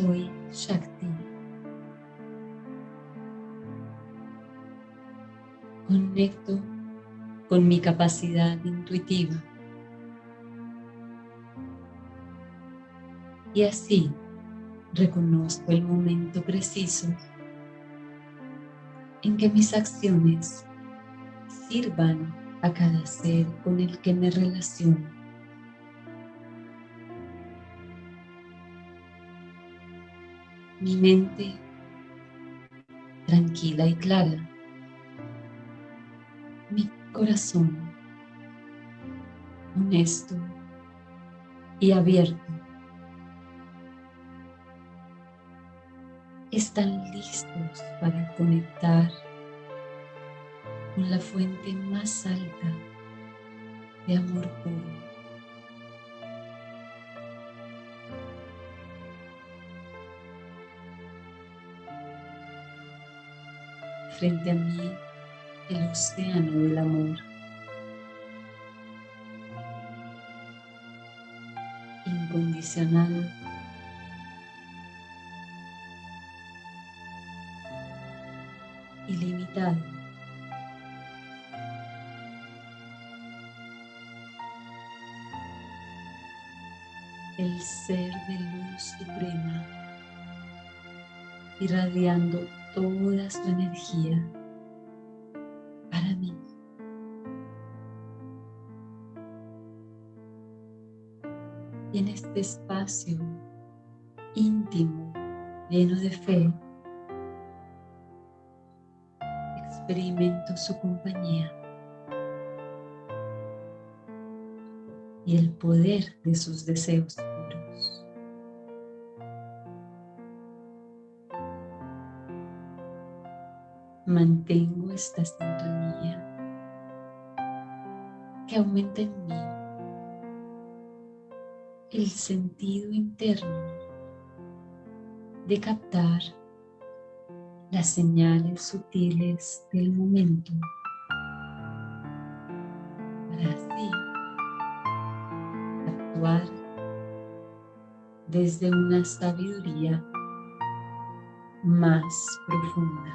Soy Shakti. Conecto con mi capacidad intuitiva. Y así reconozco el momento preciso en que mis acciones sirvan a cada ser con el que me relaciono. Mi mente tranquila y clara. Mi corazón honesto y abierto. Están listos para conectar con la fuente más alta de amor puro. Frente a mí, el océano del amor. Incondicional. Ilimitado. el ser de luz suprema, irradiando toda su energía para mí. Y en este espacio íntimo, lleno de fe, experimento su compañía. y el poder de sus deseos Mantengo esta sintonía que aumenta en mí el sentido interno de captar las señales sutiles del momento desde una sabiduría más profunda.